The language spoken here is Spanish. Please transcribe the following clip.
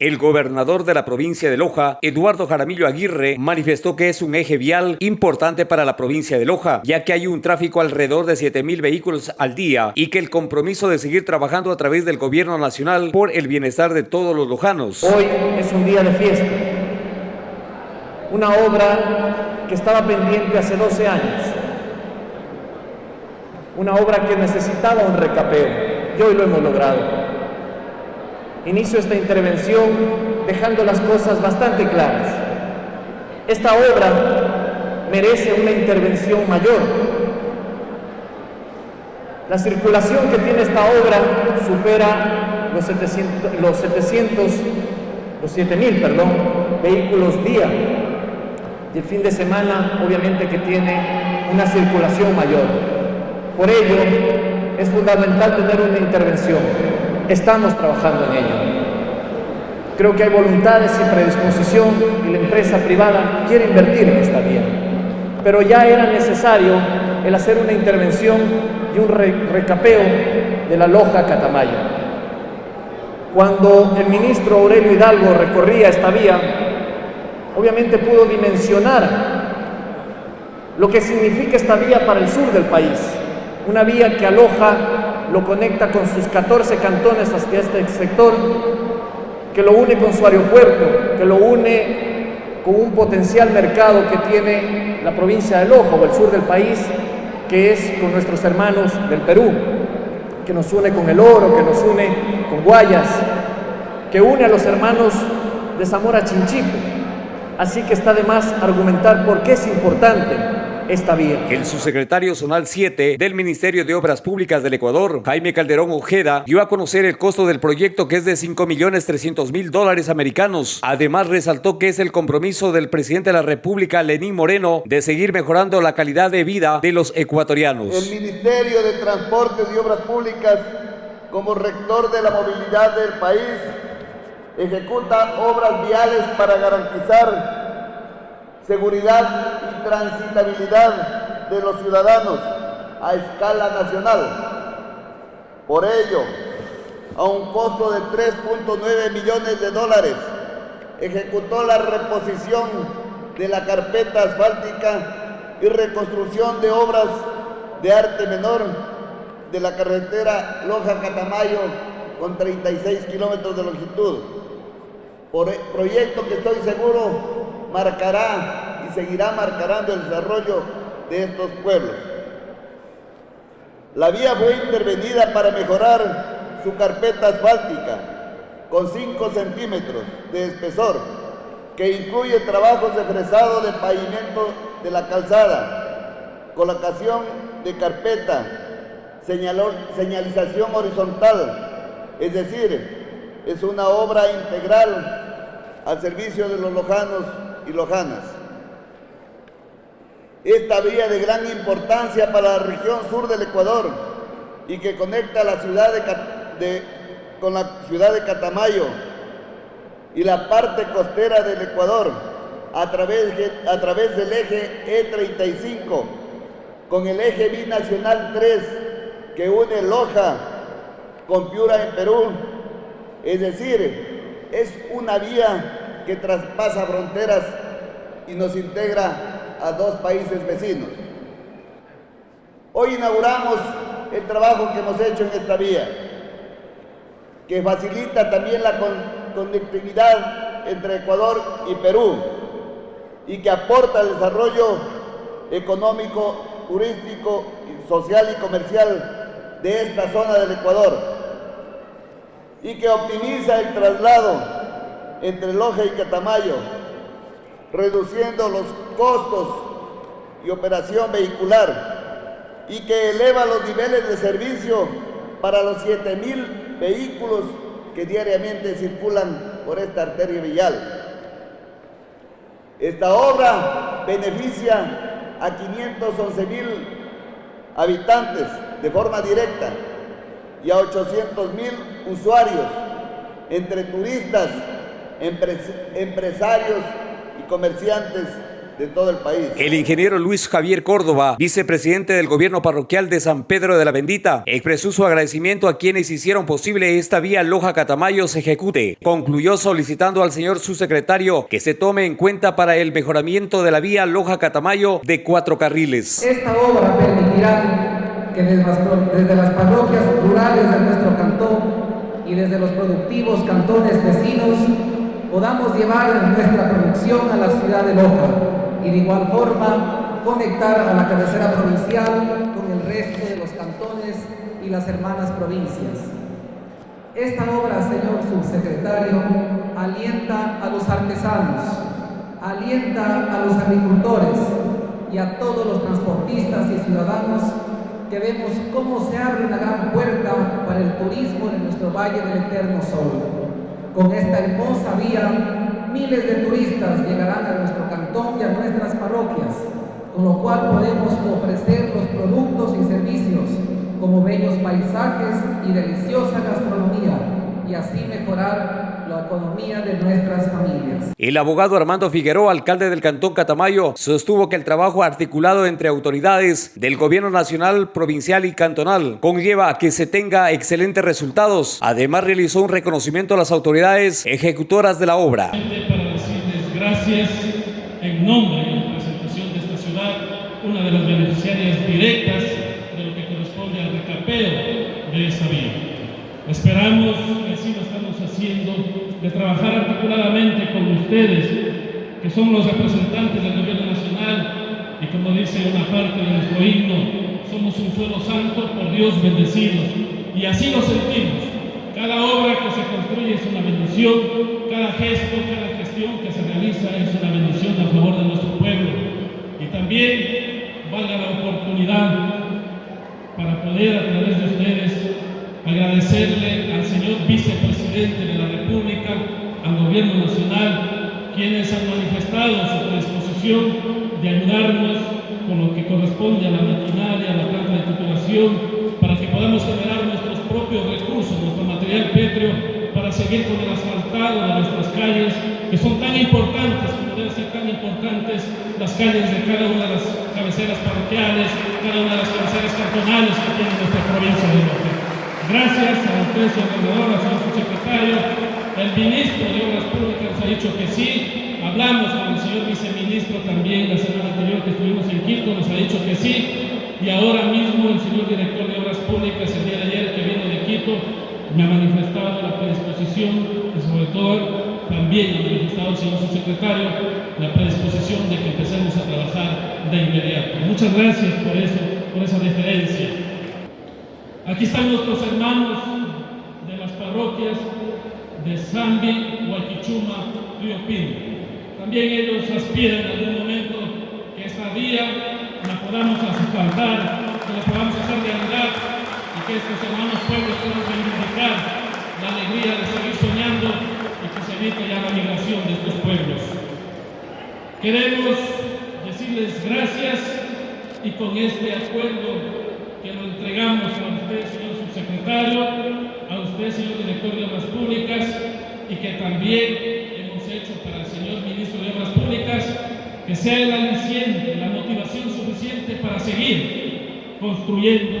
El gobernador de la provincia de Loja, Eduardo Jaramillo Aguirre, manifestó que es un eje vial importante para la provincia de Loja, ya que hay un tráfico alrededor de 7 mil vehículos al día y que el compromiso de seguir trabajando a través del gobierno nacional por el bienestar de todos los lojanos. Hoy es un día de fiesta. Una obra que estaba pendiente hace 12 años. Una obra que necesitaba un recapeo y hoy lo hemos logrado. Inicio esta intervención dejando las cosas bastante claras. Esta obra merece una intervención mayor. La circulación que tiene esta obra supera los 700, los 700, los 7000, perdón, vehículos día. Y el fin de semana, obviamente que tiene una circulación mayor. Por ello, es fundamental tener una intervención. Estamos trabajando en ello. Creo que hay voluntades y predisposición y la empresa privada quiere invertir en esta vía. Pero ya era necesario el hacer una intervención y un recapeo de la Loja Catamayo. Cuando el ministro Aurelio Hidalgo recorría esta vía, obviamente pudo dimensionar lo que significa esta vía para el sur del país. Una vía que aloja lo conecta con sus 14 cantones hacia este sector, que lo une con su aeropuerto, que lo une con un potencial mercado que tiene la provincia de Loja o el sur del país, que es con nuestros hermanos del Perú, que nos une con el oro, que nos une con Guayas, que une a los hermanos de Zamora Chinchipe. Así que está de más argumentar por qué es importante está bien. El subsecretario zonal 7 del Ministerio de Obras Públicas del Ecuador, Jaime Calderón Ojeda, dio a conocer el costo del proyecto que es de 5 millones 300 mil dólares americanos. Además, resaltó que es el compromiso del presidente de la República, Lenín Moreno, de seguir mejorando la calidad de vida de los ecuatorianos. El Ministerio de Transportes y Obras Públicas, como rector de la movilidad del país, ejecuta obras viales para garantizar seguridad y transitabilidad de los ciudadanos a escala nacional. Por ello, a un costo de 3.9 millones de dólares, ejecutó la reposición de la carpeta asfáltica y reconstrucción de obras de arte menor de la carretera Loja-Catamayo con 36 kilómetros de longitud. Por e, proyecto que estoy seguro marcará y seguirá marcando el desarrollo de estos pueblos. La vía fue intervenida para mejorar su carpeta asfáltica con 5 centímetros de espesor, que incluye trabajos de fresado de pavimento de la calzada, colocación de carpeta, señalización horizontal, es decir, es una obra integral al servicio de los lojanos Lojanas. Esta vía de gran importancia para la región sur del Ecuador y que conecta la ciudad de, con la ciudad de Catamayo y la parte costera del Ecuador a través, a través del eje E35 con el eje binacional 3 que une Loja con Piura en Perú. Es decir, es una vía que traspasa fronteras y nos integra a dos países vecinos. Hoy inauguramos el trabajo que hemos hecho en esta vía, que facilita también la conectividad entre Ecuador y Perú y que aporta al desarrollo económico, turístico, social y comercial de esta zona del Ecuador y que optimiza el traslado entre Loja y Catamayo, reduciendo los costos y operación vehicular y que eleva los niveles de servicio para los 7.000 vehículos que diariamente circulan por esta arteria vial. Esta obra beneficia a 511.000 habitantes de forma directa y a 800.000 usuarios entre turistas empresarios y comerciantes de todo el país. El ingeniero Luis Javier Córdoba, vicepresidente del gobierno parroquial de San Pedro de la Bendita, expresó su agradecimiento a quienes hicieron posible esta vía Loja Catamayo se ejecute. Concluyó solicitando al señor subsecretario que se tome en cuenta para el mejoramiento de la vía Loja Catamayo de cuatro carriles. Esta obra permitirá que desde las parroquias rurales de nuestro cantón y desde los productivos cantones vecinos podamos llevar nuestra producción a la ciudad de Loja y de igual forma conectar a la cabecera provincial con el resto de los cantones y las hermanas provincias. Esta obra, señor subsecretario, alienta a los artesanos, alienta a los agricultores y a todos los transportistas y ciudadanos que vemos cómo se abre una gran puerta para el turismo de nuestro Valle del Eterno Sol. Con esta hermosa vía miles de turistas llegarán a nuestro cantón y a nuestras parroquias, con lo cual podemos ofrecer los productos y servicios como bellos paisajes y deliciosa gastronomía y así mejorar la economía de nuestras familias. El abogado Armando Figueroa, alcalde del Cantón Catamayo, sostuvo que el trabajo articulado entre autoridades del gobierno nacional, provincial y cantonal conlleva a que se tenga excelentes resultados. Además, realizó un reconocimiento a las autoridades ejecutoras de la obra. Para decirles gracias en nombre y en representación de esta ciudad, una de las beneficiarias directas de lo que corresponde al recapeo de esa vía. Esperamos que así lo estamos haciendo, de trabajar articuladamente con ustedes, que son los representantes del gobierno nacional, y como dice una parte de nuestro himno, somos un suelo santo por Dios bendecidos, y así lo sentimos. Cada obra que se construye es una bendición, cada gesto, cada gestión que se realiza es una bendición a favor de nuestro pueblo. Y también valga la oportunidad para poder a través de ustedes agradecerle al señor vicepresidente de la República, al gobierno nacional, quienes han manifestado su disposición de ayudarnos con lo que corresponde a la maquinaria, a la planta de titulación, para que podamos generar nuestros propios recursos, nuestro material pétreo, para seguir con el asfaltado de nuestras calles, que son tan importantes, como deben ser tan importantes las calles de cada una de las cabeceras parroquiales, cada una de las cabeceras cantonales que tiene nuestra provincia de Loja. Gracias a usted, señor gobernador, señor subsecretario, el ministro de Obras Públicas nos ha dicho que sí, hablamos con el señor viceministro también la semana anterior que estuvimos en Quito, nos ha dicho que sí, y ahora mismo el señor director de Obras Públicas el día de ayer que vino de Quito me ha manifestado la predisposición y sobre todo también ha manifestado el señor subsecretario la predisposición de que empecemos a trabajar de inmediato. Muchas gracias por eso, por esa deferencia. Aquí están nuestros hermanos de las parroquias de Zambi, Huaquichuma, Río Pino. También ellos aspiran en algún momento que esta vía la podamos asfaltar, que la podamos hacer realidad y que estos hermanos pueblos puedan reivindicar la alegría de seguir soñando y que se evite ya la migración de estos pueblos. Queremos decirles gracias y con este acuerdo que lo entregamos a usted, señor subsecretario, a usted, señor director de Obras Públicas, y que también hemos hecho para el señor ministro de Obras Públicas, que sea el aliciente, la motivación suficiente para seguir construyendo